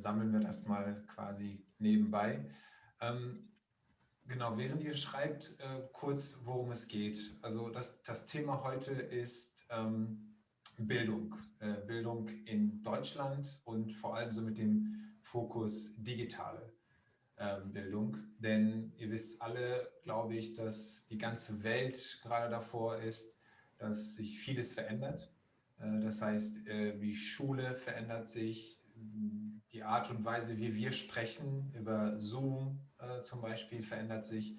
sammeln wir das mal quasi nebenbei. Ähm, genau, während ihr schreibt, äh, kurz, worum es geht. Also das, das Thema heute ist ähm, Bildung. Äh, Bildung in Deutschland und vor allem so mit dem Fokus digitale ähm, Bildung. Denn ihr wisst alle, glaube ich, dass die ganze Welt gerade davor ist, dass sich vieles verändert. Äh, das heißt, äh, die Schule verändert sich, die Art und Weise, wie wir sprechen, über Zoom äh, zum Beispiel, verändert sich.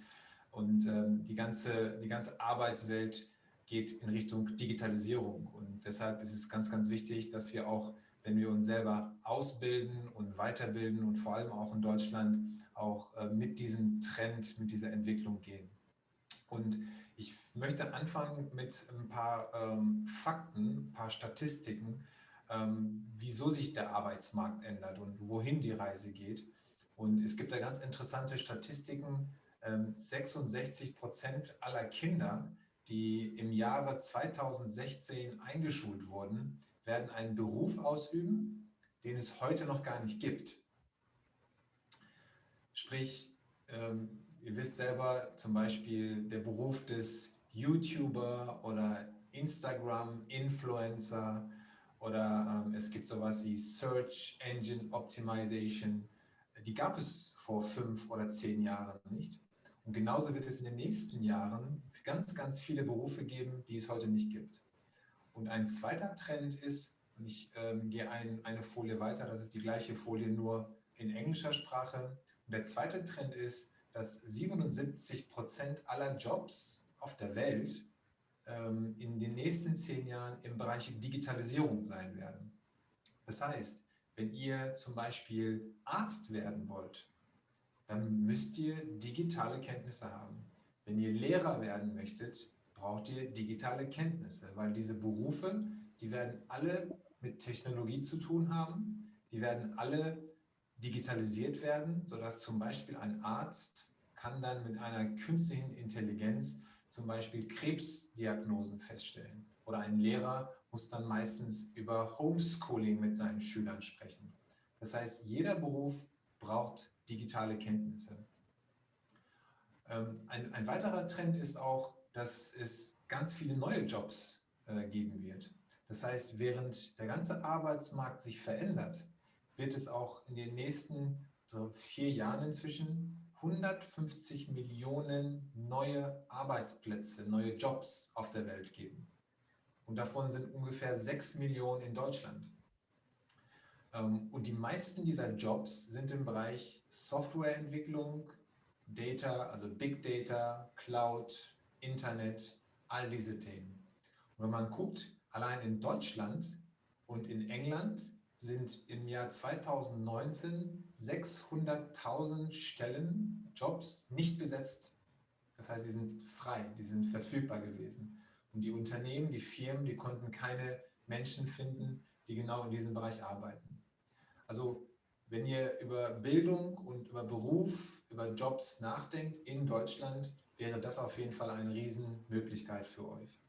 Und ähm, die, ganze, die ganze Arbeitswelt geht in Richtung Digitalisierung. Und deshalb ist es ganz, ganz wichtig, dass wir auch, wenn wir uns selber ausbilden und weiterbilden und vor allem auch in Deutschland auch mit diesem Trend, mit dieser Entwicklung gehen. Und ich möchte anfangen mit ein paar ähm, Fakten, ein paar Statistiken, ähm, wieso sich der Arbeitsmarkt ändert und wohin die Reise geht. Und es gibt da ganz interessante Statistiken. Ähm, 66 Prozent aller Kinder, die im Jahre 2016 eingeschult wurden, werden einen Beruf ausüben, den es heute noch gar nicht gibt. Sprich, ähm, Ihr wisst selber zum Beispiel der Beruf des YouTuber oder Instagram-Influencer oder ähm, es gibt sowas wie Search Engine Optimization. Die gab es vor fünf oder zehn Jahren nicht. Und genauso wird es in den nächsten Jahren ganz, ganz viele Berufe geben, die es heute nicht gibt. Und ein zweiter Trend ist, und ich ähm, gehe ein, eine Folie weiter, das ist die gleiche Folie, nur in englischer Sprache. Und der zweite Trend ist, dass 77 Prozent aller Jobs auf der Welt in den nächsten zehn Jahren im Bereich Digitalisierung sein werden. Das heißt, wenn ihr zum Beispiel Arzt werden wollt, dann müsst ihr digitale Kenntnisse haben. Wenn ihr Lehrer werden möchtet, braucht ihr digitale Kenntnisse, weil diese Berufe, die werden alle mit Technologie zu tun haben, die werden alle digitalisiert werden, sodass zum Beispiel ein Arzt kann dann mit einer künstlichen Intelligenz zum Beispiel Krebsdiagnosen feststellen. Oder ein Lehrer muss dann meistens über Homeschooling mit seinen Schülern sprechen. Das heißt, jeder Beruf braucht digitale Kenntnisse. Ähm, ein, ein weiterer Trend ist auch, dass es ganz viele neue Jobs äh, geben wird. Das heißt, während der ganze Arbeitsmarkt sich verändert, wird es auch in den nächsten so vier Jahren inzwischen 150 Millionen neue Arbeitsplätze, neue Jobs auf der Welt geben. Und davon sind ungefähr 6 Millionen in Deutschland. Ähm, und die meisten dieser Jobs sind im Bereich Softwareentwicklung, Data, also Big Data, Cloud, Internet, all diese Themen. Und wenn man guckt, allein in Deutschland und in England sind im Jahr 2019 600.000 Stellen, Jobs nicht besetzt. Das heißt, sie sind frei, die sind verfügbar gewesen. Und die Unternehmen, die Firmen, die konnten keine Menschen finden, die genau in diesem Bereich arbeiten. Also wenn ihr über Bildung und über Beruf, über Jobs nachdenkt in Deutschland, wäre das auf jeden Fall eine Riesenmöglichkeit für euch.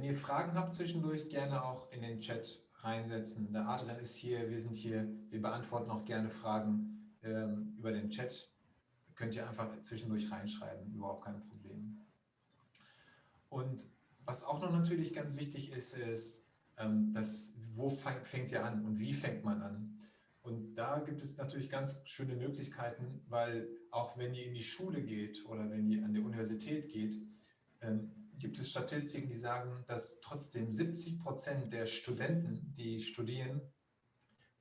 Wenn ihr Fragen habt zwischendurch, gerne auch in den Chat reinsetzen. Der Adrian ist hier, wir sind hier, wir beantworten auch gerne Fragen ähm, über den Chat. Könnt ihr einfach zwischendurch reinschreiben, überhaupt kein Problem. Und was auch noch natürlich ganz wichtig ist, ist, ähm, das, wo fängt, fängt ihr an und wie fängt man an? Und da gibt es natürlich ganz schöne Möglichkeiten, weil auch wenn ihr in die Schule geht oder wenn ihr an die Universität geht, ähm, gibt es Statistiken, die sagen, dass trotzdem 70 Prozent der Studenten, die studieren,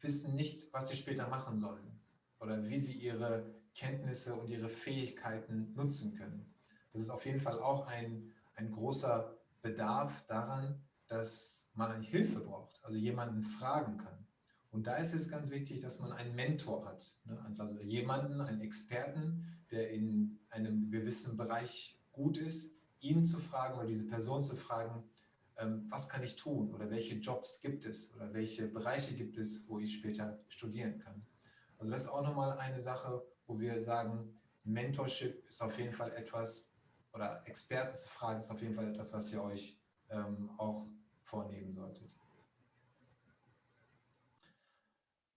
wissen nicht, was sie später machen sollen oder wie sie ihre Kenntnisse und ihre Fähigkeiten nutzen können. Das ist auf jeden Fall auch ein, ein großer Bedarf daran, dass man eigentlich Hilfe braucht, also jemanden fragen kann. Und da ist es ganz wichtig, dass man einen Mentor hat, ne? also jemanden, einen Experten, der in einem gewissen Bereich gut ist, ihn zu fragen oder diese Person zu fragen, ähm, was kann ich tun oder welche Jobs gibt es oder welche Bereiche gibt es, wo ich später studieren kann. Also das ist auch nochmal eine Sache, wo wir sagen, Mentorship ist auf jeden Fall etwas, oder Experten zu fragen, ist auf jeden Fall etwas, was ihr euch ähm, auch vornehmen solltet.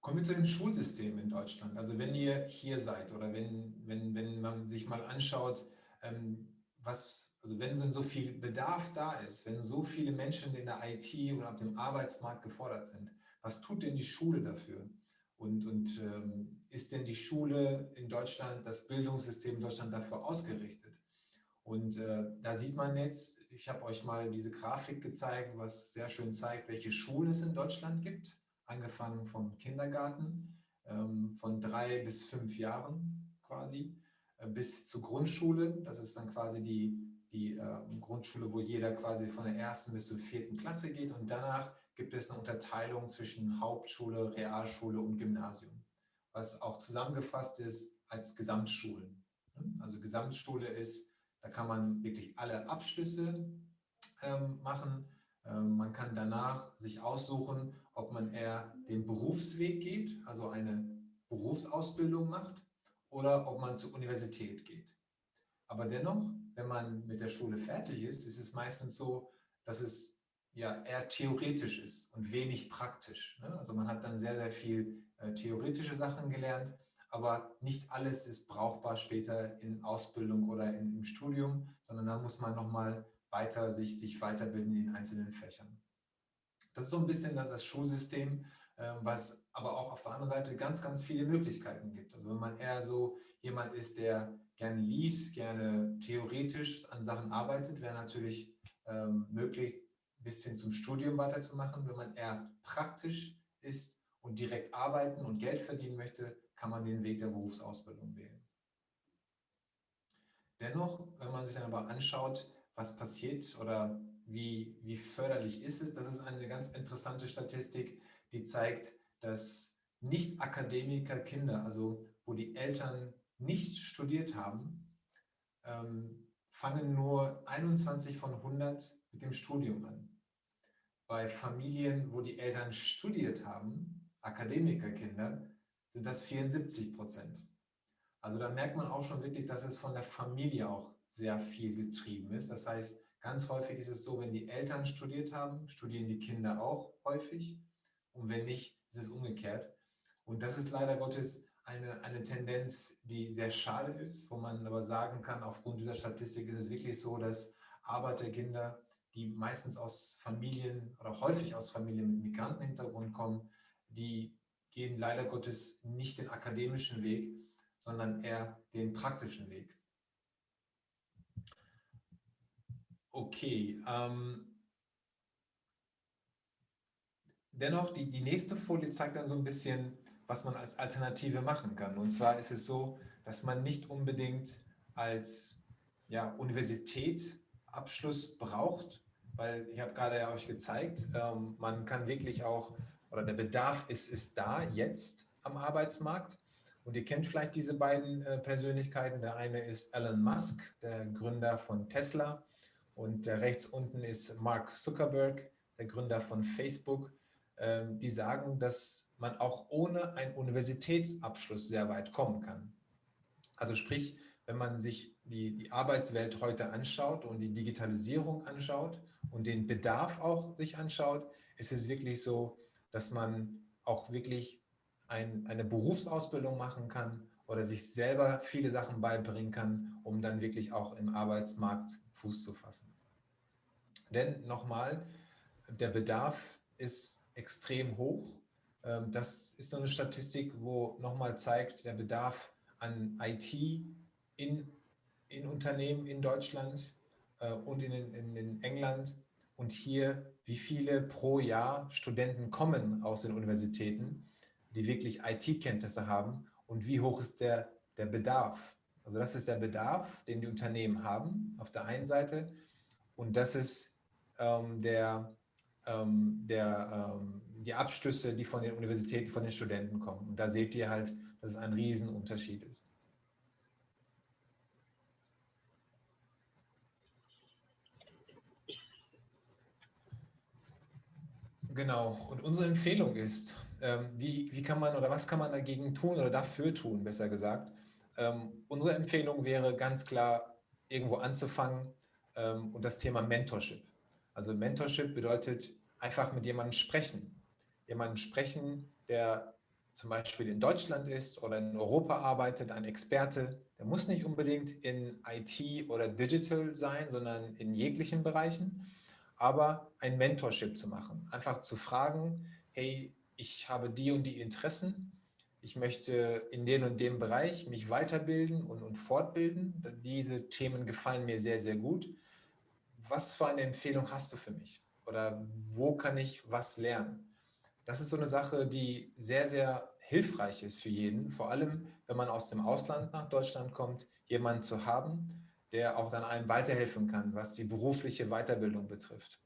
Kommen wir zu dem Schulsystem in Deutschland. Also wenn ihr hier seid oder wenn, wenn, wenn man sich mal anschaut, ähm, was, also wenn so viel Bedarf da ist, wenn so viele Menschen in der IT oder auf dem Arbeitsmarkt gefordert sind, was tut denn die Schule dafür? Und, und ähm, ist denn die Schule in Deutschland, das Bildungssystem in Deutschland dafür ausgerichtet? Und äh, da sieht man jetzt, ich habe euch mal diese Grafik gezeigt, was sehr schön zeigt, welche Schulen es in Deutschland gibt angefangen vom Kindergarten, ähm, von drei bis fünf Jahren quasi, bis zur Grundschule. Das ist dann quasi die, die äh, Grundschule, wo jeder quasi von der ersten bis zur vierten Klasse geht. Und danach gibt es eine Unterteilung zwischen Hauptschule, Realschule und Gymnasium, was auch zusammengefasst ist als Gesamtschulen. Also Gesamtschule ist, da kann man wirklich alle Abschlüsse ähm, machen. Ähm, man kann danach sich aussuchen, ob man eher den Berufsweg geht, also eine Berufsausbildung macht, oder ob man zur Universität geht. Aber dennoch, wenn man mit der Schule fertig ist, ist es meistens so, dass es ja eher theoretisch ist und wenig praktisch. Ne? Also man hat dann sehr, sehr viel äh, theoretische Sachen gelernt, aber nicht alles ist brauchbar später in Ausbildung oder in, im Studium, sondern da muss man nochmal weiter sich, sich weiterbilden in einzelnen Fächern. Das ist so ein bisschen das, das Schulsystem, ähm, was aber auch auf der anderen Seite ganz, ganz viele Möglichkeiten gibt. Also wenn man eher so jemand ist, der gerne liest, gerne theoretisch an Sachen arbeitet, wäre natürlich ähm, möglich, ein bisschen zum Studium weiterzumachen. Wenn man eher praktisch ist und direkt arbeiten und Geld verdienen möchte, kann man den Weg der Berufsausbildung wählen. Dennoch, wenn man sich dann aber anschaut, was passiert oder wie, wie förderlich ist es? Das ist eine ganz interessante Statistik, die zeigt, dass Nicht-Akademiker-Kinder, also wo die Eltern nicht studiert haben, ähm, fangen nur 21 von 100 mit dem Studium an. Bei Familien, wo die Eltern studiert haben, Akademikerkinder, sind das 74 Prozent. Also da merkt man auch schon wirklich, dass es von der Familie auch sehr viel getrieben ist. Das heißt, Ganz häufig ist es so, wenn die Eltern studiert haben, studieren die Kinder auch häufig. Und wenn nicht, ist es umgekehrt. Und das ist leider Gottes eine, eine Tendenz, die sehr schade ist, wo man aber sagen kann, aufgrund dieser Statistik ist es wirklich so, dass Arbeiterkinder, die meistens aus Familien oder häufig aus Familien mit Migrantenhintergrund kommen, die gehen leider Gottes nicht den akademischen Weg, sondern eher den praktischen Weg. Okay. Ähm, dennoch, die, die nächste Folie zeigt dann so ein bisschen, was man als Alternative machen kann. Und zwar ist es so, dass man nicht unbedingt als ja, Universitätsabschluss braucht, weil ich habe gerade ja euch gezeigt, ähm, man kann wirklich auch, oder der Bedarf ist, ist da jetzt am Arbeitsmarkt. Und ihr kennt vielleicht diese beiden äh, Persönlichkeiten. Der eine ist Elon Musk, der Gründer von Tesla. Und rechts unten ist Mark Zuckerberg, der Gründer von Facebook. Ähm, die sagen, dass man auch ohne einen Universitätsabschluss sehr weit kommen kann. Also sprich, wenn man sich die, die Arbeitswelt heute anschaut und die Digitalisierung anschaut und den Bedarf auch sich anschaut, ist es wirklich so, dass man auch wirklich ein, eine Berufsausbildung machen kann oder sich selber viele Sachen beibringen kann, um dann wirklich auch im Arbeitsmarkt Fuß zu fassen. Denn nochmal, der Bedarf ist extrem hoch. Ähm, das ist so eine Statistik, wo nochmal zeigt, der Bedarf an IT in, in Unternehmen in Deutschland äh, und in, in, in England und hier, wie viele pro Jahr Studenten kommen aus den Universitäten, die wirklich IT-Kenntnisse haben und wie hoch ist der, der Bedarf. Also das ist der Bedarf, den die Unternehmen haben auf der einen Seite und das ist ähm, der, der, ähm, die Abschlüsse, die von den Universitäten, von den Studenten kommen. Und da seht ihr halt, dass es ein Riesenunterschied ist. Genau. Und unsere Empfehlung ist, ähm, wie, wie kann man oder was kann man dagegen tun oder dafür tun, besser gesagt. Ähm, unsere Empfehlung wäre ganz klar, irgendwo anzufangen ähm, und das Thema Mentorship. Also Mentorship bedeutet einfach mit jemandem sprechen. Jemandem sprechen, der zum Beispiel in Deutschland ist oder in Europa arbeitet, ein Experte, der muss nicht unbedingt in IT oder Digital sein, sondern in jeglichen Bereichen, aber ein Mentorship zu machen. Einfach zu fragen, hey, ich habe die und die Interessen, ich möchte in den und dem Bereich mich weiterbilden und, und fortbilden. Diese Themen gefallen mir sehr, sehr gut. Was für eine Empfehlung hast du für mich? Oder wo kann ich was lernen? Das ist so eine Sache, die sehr, sehr hilfreich ist für jeden, vor allem wenn man aus dem Ausland nach Deutschland kommt, jemanden zu haben, der auch dann einem weiterhelfen kann, was die berufliche Weiterbildung betrifft.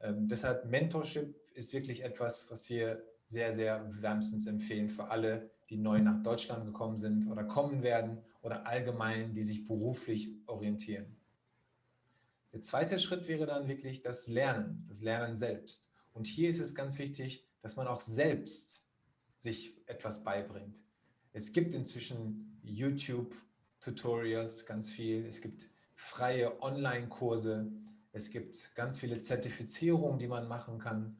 Ähm, deshalb Mentorship ist wirklich etwas, was wir sehr, sehr wärmstens empfehlen für alle, die neu nach Deutschland gekommen sind oder kommen werden oder allgemein, die sich beruflich orientieren. Der zweite Schritt wäre dann wirklich das Lernen, das Lernen selbst. Und hier ist es ganz wichtig, dass man auch selbst sich etwas beibringt. Es gibt inzwischen YouTube-Tutorials ganz viel, es gibt freie Online-Kurse, es gibt ganz viele Zertifizierungen, die man machen kann.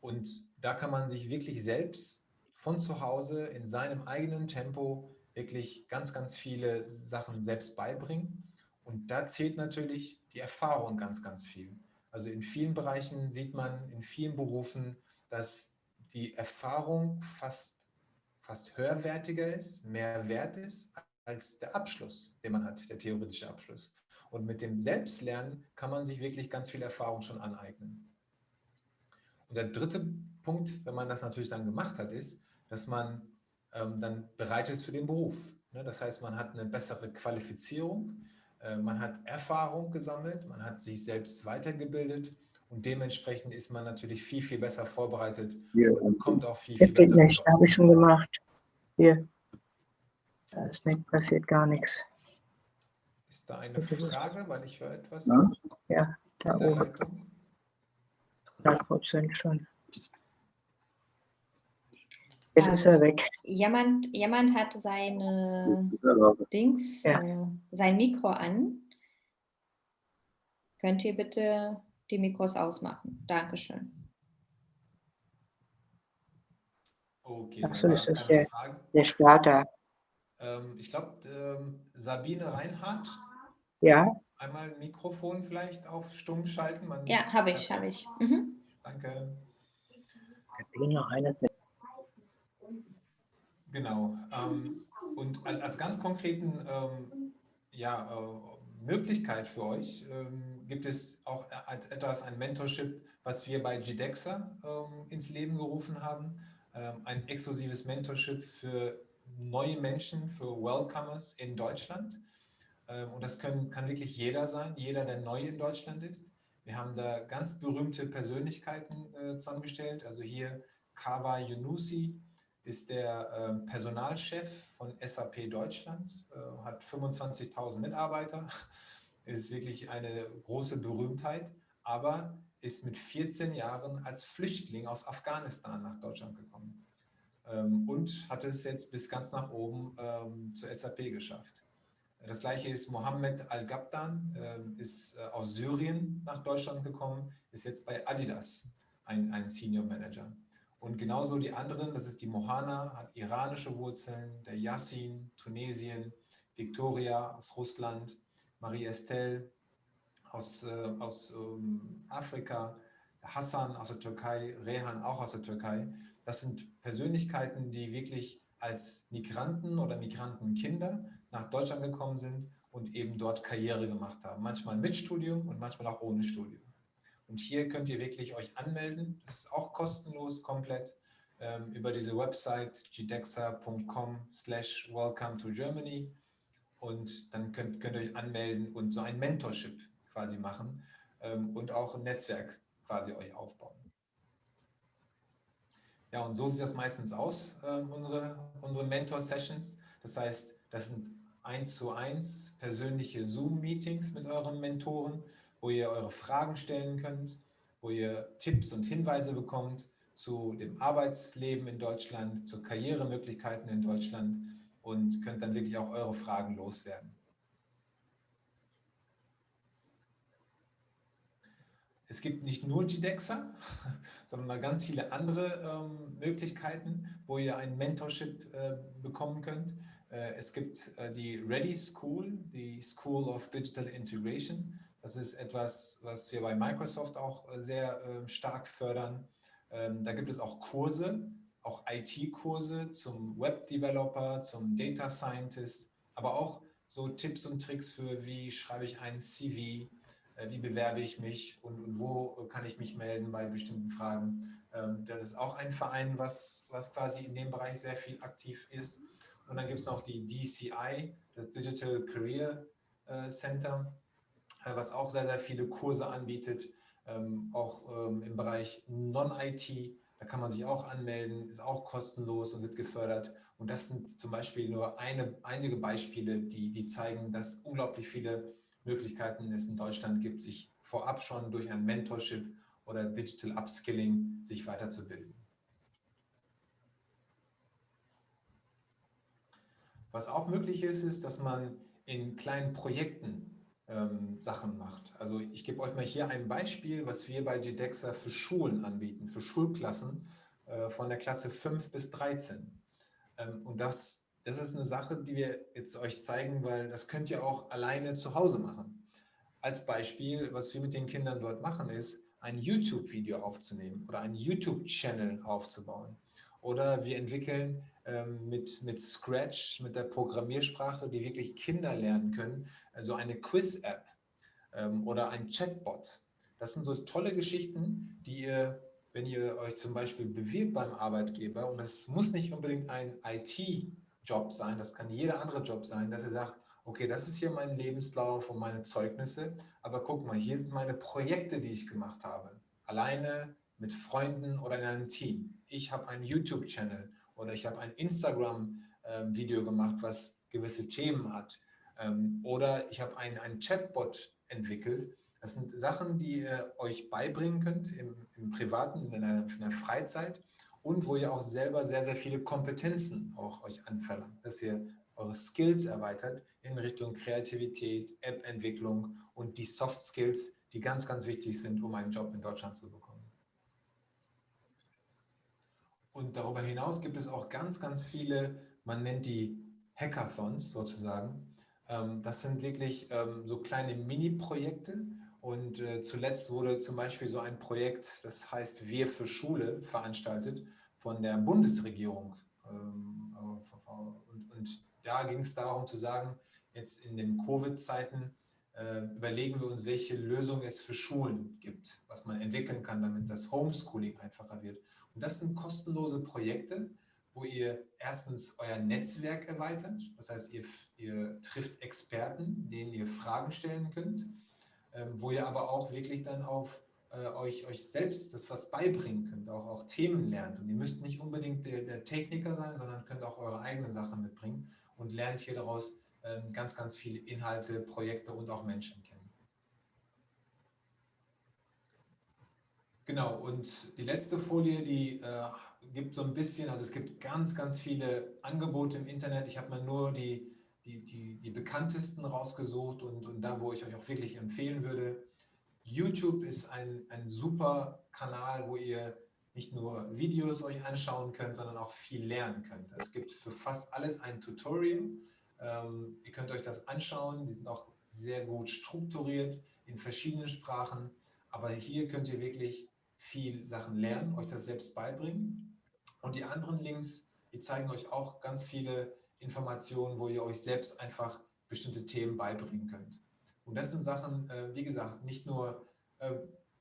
Und da kann man sich wirklich selbst von zu Hause in seinem eigenen Tempo wirklich ganz, ganz viele Sachen selbst beibringen. Und da zählt natürlich die Erfahrung ganz, ganz viel. Also in vielen Bereichen sieht man, in vielen Berufen, dass die Erfahrung fast, fast höherwertiger ist, mehr wert ist als der Abschluss, den man hat, der theoretische Abschluss. Und mit dem Selbstlernen kann man sich wirklich ganz viel Erfahrung schon aneignen. Und der dritte Punkt, wenn man das natürlich dann gemacht hat, ist, dass man ähm, dann bereit ist für den Beruf. Ne? Das heißt, man hat eine bessere Qualifizierung, man hat Erfahrung gesammelt, man hat sich selbst weitergebildet und dementsprechend ist man natürlich viel, viel besser vorbereitet ja. und kommt auch viel, viel besser. Das geht nicht, habe ich schon gemacht. Hier. Es passiert gar nichts. Ist da eine Frage, weil ich höre etwas? Ja, ja da oben. 100 Prozent schon. Jetzt ist er weg. Jemand, jemand hat seine Dings, ja. äh, sein Mikro an. Könnt ihr bitte die Mikros ausmachen? Dankeschön. Okay, Achso, das ist der, der Starter. Ähm, ich glaube, ähm, Sabine Reinhardt. Ja. Einmal ein Mikrofon vielleicht auf stumm schalten. Man ja, habe ich, habe ich. Mhm. Danke. Sabine Reinhardt. Genau. Ähm, und als, als, ganz konkreten ähm, ja, äh, Möglichkeit für euch ähm, gibt es auch als etwas ein Mentorship, was wir bei GDEXA ähm, ins Leben gerufen haben. Ähm, ein exklusives Mentorship für neue Menschen, für Welcomers in Deutschland. Ähm, und das können, kann wirklich jeder sein, jeder, der neu in Deutschland ist. Wir haben da ganz berühmte Persönlichkeiten äh, zusammengestellt. Also hier Kawa Yunusi ist der äh, Personalchef von SAP Deutschland, äh, hat 25.000 Mitarbeiter, ist wirklich eine große Berühmtheit, aber ist mit 14 Jahren als Flüchtling aus Afghanistan nach Deutschland gekommen ähm, und hat es jetzt bis ganz nach oben ähm, zur SAP geschafft. Das gleiche ist Mohammed Al-Gabdan, ist äh, aus Syrien nach Deutschland gekommen, ist jetzt bei Adidas ein, ein Senior Manager. Und genauso die anderen, das ist die Mohana, hat iranische Wurzeln, der Yassin, Tunesien, Victoria aus Russland, Marie Estelle aus, äh, aus ähm, Afrika, Hassan aus der Türkei, Rehan auch aus der Türkei. Das sind Persönlichkeiten, die wirklich als Migranten oder Migrantenkinder nach Deutschland gekommen sind und eben dort Karriere gemacht haben. Manchmal mit Studium und manchmal auch ohne Studium. Und hier könnt ihr wirklich euch anmelden. Das ist auch kostenlos komplett ähm, über diese Website gdexa.com slash welcome to Germany. Und dann könnt, könnt ihr euch anmelden und so ein Mentorship quasi machen ähm, und auch ein Netzwerk quasi euch aufbauen. Ja, und so sieht das meistens aus, äh, unsere, unsere Mentor-Sessions. Das heißt, das sind eins zu eins persönliche Zoom-Meetings mit euren Mentoren, wo ihr eure Fragen stellen könnt, wo ihr Tipps und Hinweise bekommt zu dem Arbeitsleben in Deutschland, zu Karrieremöglichkeiten in Deutschland und könnt dann wirklich auch eure Fragen loswerden. es gibt nicht nur GDEXA, sondern ganz viele andere ähm, Möglichkeiten, wo ihr ein Mentorship äh, bekommen könnt. Äh, es gibt äh, die Ready School, die School of Digital Integration. Das ist etwas, was wir bei Microsoft auch äh, sehr ähm, stark fördern. Ähm, da gibt es auch Kurse, auch IT-Kurse zum Web-Developer, zum Data Scientist, aber auch so Tipps und Tricks für, wie schreibe ich ein CV, wie bewerbe ich mich und, und, wo kann ich mich melden bei bestimmten Fragen. Ähm, das ist auch ein Verein, was, was quasi in dem Bereich sehr viel aktiv ist. Und dann gibt es noch die DCI, das Digital Career äh, Center, äh, was auch sehr, sehr viele Kurse anbietet, ähm, auch ähm, im Bereich Non-IT. Da kann man sich auch anmelden, ist auch kostenlos und wird gefördert. Und das sind zum Beispiel nur eine, einige Beispiele, die, die zeigen, dass unglaublich viele Möglichkeiten es in Deutschland gibt, sich vorab schon durch ein Mentorship oder Digital Upskilling sich weiterzubilden. Was auch möglich ist, ist, dass man in kleinen Projekten ähm, Sachen macht. Also ich gebe euch mal hier ein Beispiel, was wir bei GDEXA für Schulen anbieten, für Schulklassen äh, von der Klasse 5 bis 13. Ähm, und das, das ist eine Sache, die wir jetzt euch zeigen, weil das könnt ihr auch alleine zu Hause machen. Als Beispiel, was wir mit den Kindern dort machen, ist, ein YouTube-Video aufzunehmen oder einen YouTube-Channel aufzubauen. Oder wir entwickeln ähm, mit, mit Scratch, mit der Programmiersprache, die wirklich Kinder lernen können, also eine Quiz-App ähm, oder ein Chatbot. Das sind so tolle Geschichten, die ihr, wenn ihr euch zum Beispiel bewirbt beim Arbeitgeber, und das muss nicht unbedingt ein IT-Job sein, das kann jeder andere Job sein, dass ihr sagt, okay, das ist hier mein Lebenslauf und meine Zeugnisse, aber guck mal, hier sind meine Projekte, die ich gemacht habe. Alleine, mit Freunden oder in einem Team. Ich habe einen YouTube-Channel oder ich habe ein Instagram-Video gemacht, was gewisse Themen hat. Ähm, oder ich habe ein, einen Chatbot entwickelt. Das sind Sachen, die ihr euch beibringen könnt im, im Privaten, in der, in der Freizeit und wo ihr auch selber sehr, sehr viele Kompetenzen auch euch anverlangt, dass ihr eure Skills erweitert in Richtung Kreativität, App-Entwicklung und die Soft Skills, die ganz, ganz wichtig sind, um einen Job in Deutschland zu bekommen. Und darüber hinaus gibt es auch ganz, ganz viele, man nennt die Hackathons sozusagen. Ähm, das sind wirklich ähm, so kleine Mini-Projekte. Und äh, zuletzt wurde zum Beispiel so ein Projekt, das heißt Wir für Schule, veranstaltet von der Bundesregierung. Ähm, und da ging es darum zu sagen, jetzt in den Covid-Zeiten äh, überlegen wir uns, welche Lösung es für Schulen gibt, was man entwickeln kann, damit das Homeschooling einfacher wird. Und das sind kostenlose Projekte, wo ihr erstens euer Netzwerk erweitert. Das heißt, ihr, ihr trifft Experten, denen ihr Fragen stellen könnt, ähm, wo ihr aber auch wirklich dann auf äh, euch, euch selbst das was beibringen könnt, auch, auch Themen lernt. Und ihr müsst nicht unbedingt der, der Techniker sein, sondern könnt auch eure eigenen Sachen mitbringen und lernt hier daraus ähm, ganz, ganz viele Inhalte, Projekte und auch Menschen kennen. Genau, und die letzte Folie, die äh, gibt so ein bisschen, also es gibt ganz, ganz viele Angebote im Internet. Ich habe mal nur die, die, die, die bekanntesten rausgesucht und, und da, wo ich euch auch wirklich empfehlen würde. YouTube ist ein, ein super Kanal, wo ihr nicht nur Videos euch anschauen könnt, sondern auch viel lernen könnt. Es gibt für fast alles ein Tutorial. Ähm, ihr könnt euch das anschauen, die sind auch sehr gut strukturiert in verschiedenen Sprachen. Aber hier könnt ihr wirklich viel Sachen lernen, euch das selbst beibringen. Und die anderen Links, die zeigen euch auch ganz viele Informationen, wo ihr euch selbst einfach bestimmte Themen beibringen könnt. Und das sind Sachen, äh, wie gesagt, nicht nur, äh,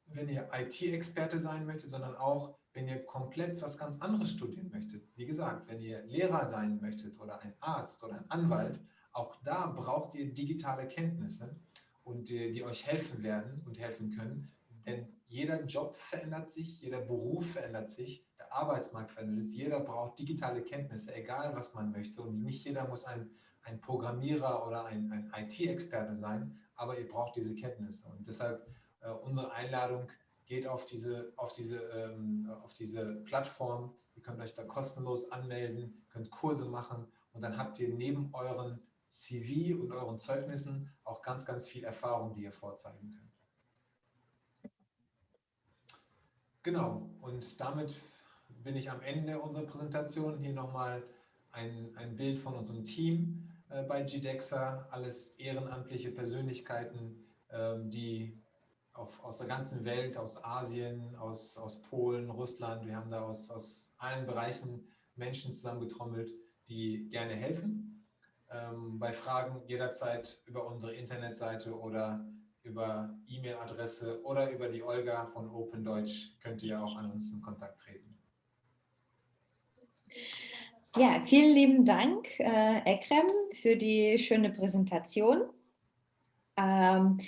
wenn ihr IT-Experte sein möchtet, sondern auch, wenn ihr komplett was ganz anderes studieren möchtet. Wie gesagt, wenn ihr Lehrer sein möchtet oder ein Arzt oder ein Anwalt, auch da braucht ihr digitale Kenntnisse und die, die euch helfen werden und helfen können, denn jeder Job verändert sich, jeder Beruf verändert sich, der Arbeitsmarkt verändert sich, jeder braucht digitale Kenntnisse, egal was man möchte. Und nicht jeder muss ein, ein Programmierer oder ein, ein IT-Experte sein, aber ihr braucht diese Kenntnisse. Und deshalb äh, unsere Einladung geht auf diese, auf, diese, ähm, auf diese Plattform. Ihr könnt euch da kostenlos anmelden, könnt Kurse machen und dann habt ihr neben euren CV und euren Zeugnissen auch ganz, ganz viel Erfahrung, die ihr vorzeigen könnt. Genau, und damit bin ich am Ende unserer Präsentation. Hier nochmal ein, ein Bild von unserem Team äh, bei GDEXA, alles ehrenamtliche Persönlichkeiten, äh, die auf, aus der ganzen Welt, aus Asien, aus, aus Polen, Russland, wir haben da aus, aus allen Bereichen Menschen zusammengetrommelt, die gerne helfen. Ähm, bei Fragen jederzeit über unsere Internetseite oder über E-Mail-Adresse oder über die Olga von Open Deutsch könnt ihr auch an uns in Kontakt treten. Ja, vielen lieben Dank, äh, Ekrem, für die schöne Präsentation. Ähm,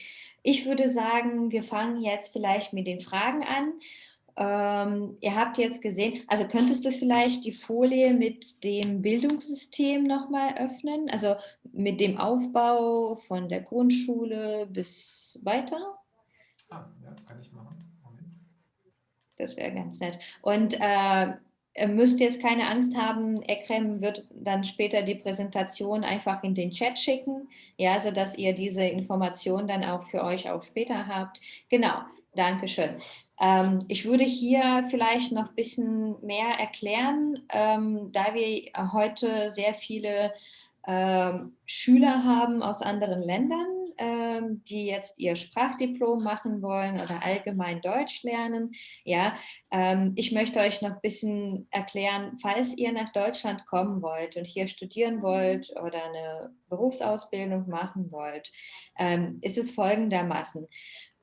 ich würde sagen, wir fangen jetzt vielleicht mit den Fragen an. Ähm, ihr habt jetzt gesehen, also könntest du vielleicht die Folie mit dem Bildungssystem nochmal öffnen? Also mit dem Aufbau von der Grundschule bis weiter? Ah, ja, kann ich machen. Moment. Das wäre ganz nett. Und äh, Ihr müsst jetzt keine Angst haben, Ekrem wird dann später die Präsentation einfach in den Chat schicken, ja, sodass ihr diese Information dann auch für euch auch später habt. Genau, danke schön. Ähm, ich würde hier vielleicht noch ein bisschen mehr erklären, ähm, da wir heute sehr viele ähm, Schüler haben aus anderen Ländern, ähm, die jetzt ihr Sprachdiplom machen wollen oder allgemein Deutsch lernen. Ja, ähm, ich möchte euch noch ein bisschen erklären, falls ihr nach Deutschland kommen wollt und hier studieren wollt oder eine Berufsausbildung machen wollt, ähm, ist es folgendermaßen.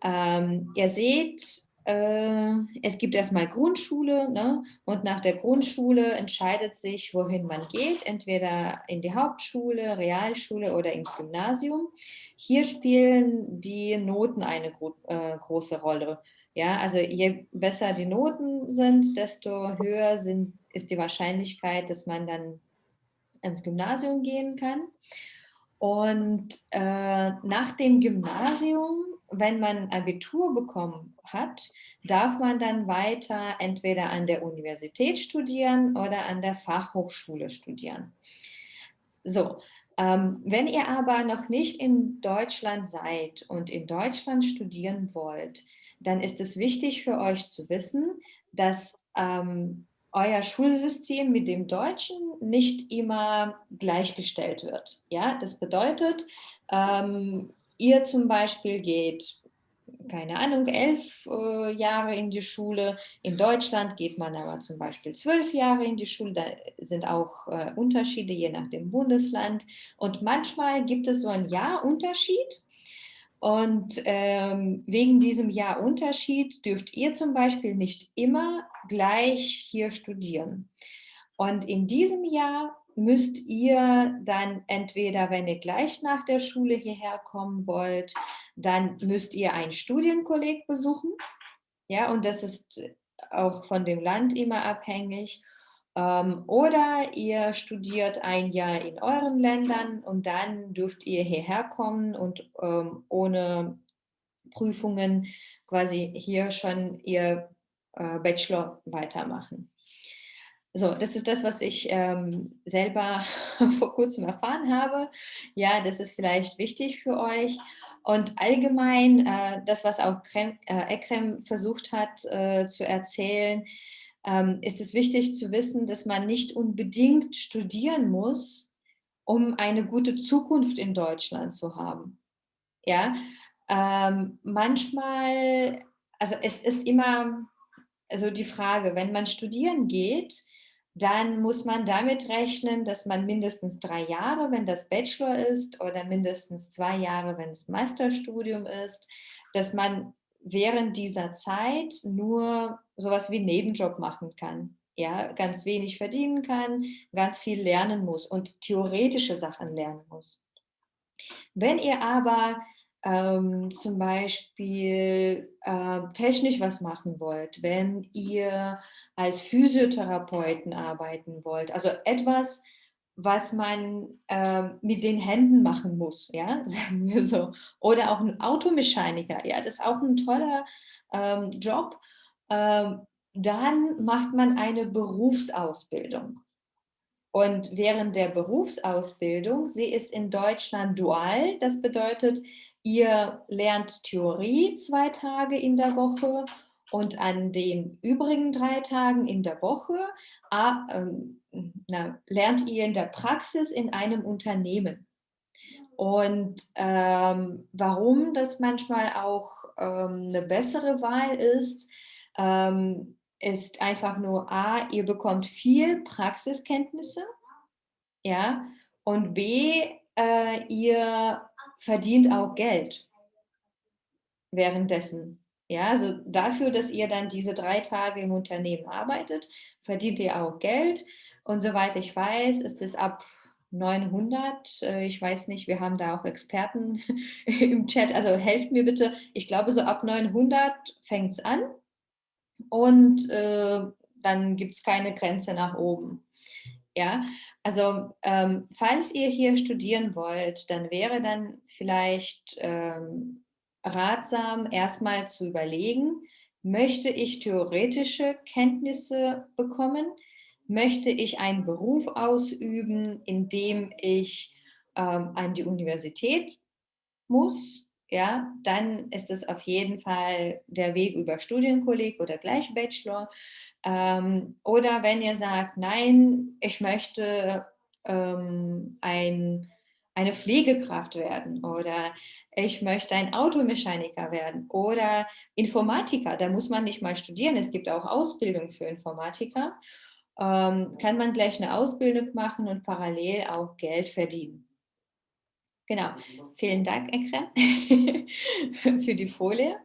Ähm, ihr seht, äh, es gibt erstmal Grundschule ne? und nach der Grundschule entscheidet sich, wohin man geht, entweder in die Hauptschule, Realschule oder ins Gymnasium. Hier spielen die Noten eine gro äh, große Rolle. Ja, also je besser die Noten sind, desto höher sind, ist die Wahrscheinlichkeit, dass man dann ins Gymnasium gehen kann. Und äh, nach dem Gymnasium, wenn man Abitur bekommen hat, darf man dann weiter entweder an der Universität studieren oder an der Fachhochschule studieren. So, ähm, wenn ihr aber noch nicht in Deutschland seid und in Deutschland studieren wollt, dann ist es wichtig für euch zu wissen, dass ähm, euer Schulsystem mit dem Deutschen nicht immer gleichgestellt wird. Ja, das bedeutet, ähm, ihr zum Beispiel geht keine Ahnung, elf äh, Jahre in die Schule. In Deutschland geht man aber zum Beispiel zwölf Jahre in die Schule. Da sind auch äh, Unterschiede je nach dem Bundesland. Und manchmal gibt es so einen Jahrunterschied. Und ähm, wegen diesem Jahrunterschied dürft ihr zum Beispiel nicht immer gleich hier studieren. Und in diesem Jahr müsst ihr dann entweder, wenn ihr gleich nach der Schule hierher kommen wollt, dann müsst ihr ein Studienkolleg besuchen. Ja, und das ist auch von dem Land immer abhängig. Ähm, oder ihr studiert ein Jahr in euren Ländern und dann dürft ihr hierher kommen und ähm, ohne Prüfungen quasi hier schon ihr äh, Bachelor weitermachen. So, das ist das, was ich ähm, selber vor kurzem erfahren habe. Ja, das ist vielleicht wichtig für euch. Und allgemein, äh, das, was auch Krem, äh, Ekrem versucht hat äh, zu erzählen, ähm, ist es wichtig zu wissen, dass man nicht unbedingt studieren muss, um eine gute Zukunft in Deutschland zu haben. Ja, ähm, manchmal, also es ist immer also die Frage, wenn man studieren geht, dann muss man damit rechnen, dass man mindestens drei Jahre, wenn das Bachelor ist, oder mindestens zwei Jahre, wenn es Masterstudium ist, dass man während dieser Zeit nur sowas wie Nebenjob machen kann. Ja, ganz wenig verdienen kann, ganz viel lernen muss und theoretische Sachen lernen muss. Wenn ihr aber ähm, zum Beispiel äh, technisch was machen wollt, wenn ihr als Physiotherapeuten arbeiten wollt, also etwas, was man äh, mit den Händen machen muss, ja, sagen wir so. Oder auch ein Automechaniker, ja, das ist auch ein toller ähm, Job. Ähm, dann macht man eine Berufsausbildung. Und während der Berufsausbildung, sie ist in Deutschland dual, das bedeutet, Ihr lernt Theorie zwei Tage in der Woche und an den übrigen drei Tagen in der Woche ähm, na, lernt ihr in der Praxis in einem Unternehmen. Und ähm, warum das manchmal auch ähm, eine bessere Wahl ist, ähm, ist einfach nur A, ihr bekommt viel Praxiskenntnisse, ja, und B, äh, ihr verdient auch Geld währenddessen. Ja, also dafür, dass ihr dann diese drei Tage im Unternehmen arbeitet, verdient ihr auch Geld. Und soweit ich weiß, ist es ab 900. Äh, ich weiß nicht, wir haben da auch Experten im Chat. Also helft mir bitte. Ich glaube, so ab 900 fängt es an. Und äh, dann gibt es keine Grenze nach oben. Ja, also ähm, falls ihr hier studieren wollt, dann wäre dann vielleicht ähm, ratsam, erstmal zu überlegen, möchte ich theoretische Kenntnisse bekommen? Möchte ich einen Beruf ausüben, in dem ich ähm, an die Universität muss? Ja, dann ist es auf jeden Fall der Weg über Studienkolleg oder gleich Bachelor. Ähm, oder wenn ihr sagt, nein, ich möchte ähm, ein, eine Pflegekraft werden oder ich möchte ein Automechaniker werden oder Informatiker, da muss man nicht mal studieren, es gibt auch Ausbildung für Informatiker, ähm, kann man gleich eine Ausbildung machen und parallel auch Geld verdienen. Genau, vielen Dank, Ekrem, für die Folie.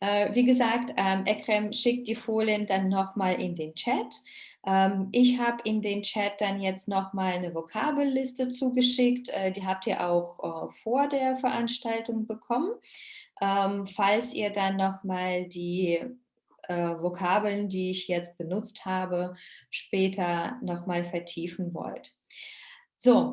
Äh, wie gesagt, ähm, Ekrem schickt die Folien dann nochmal in den Chat. Ähm, ich habe in den Chat dann jetzt nochmal eine Vokabelliste zugeschickt. Äh, die habt ihr auch äh, vor der Veranstaltung bekommen. Ähm, falls ihr dann nochmal die Vokabeln, die ich jetzt benutzt habe, später nochmal vertiefen wollt. So,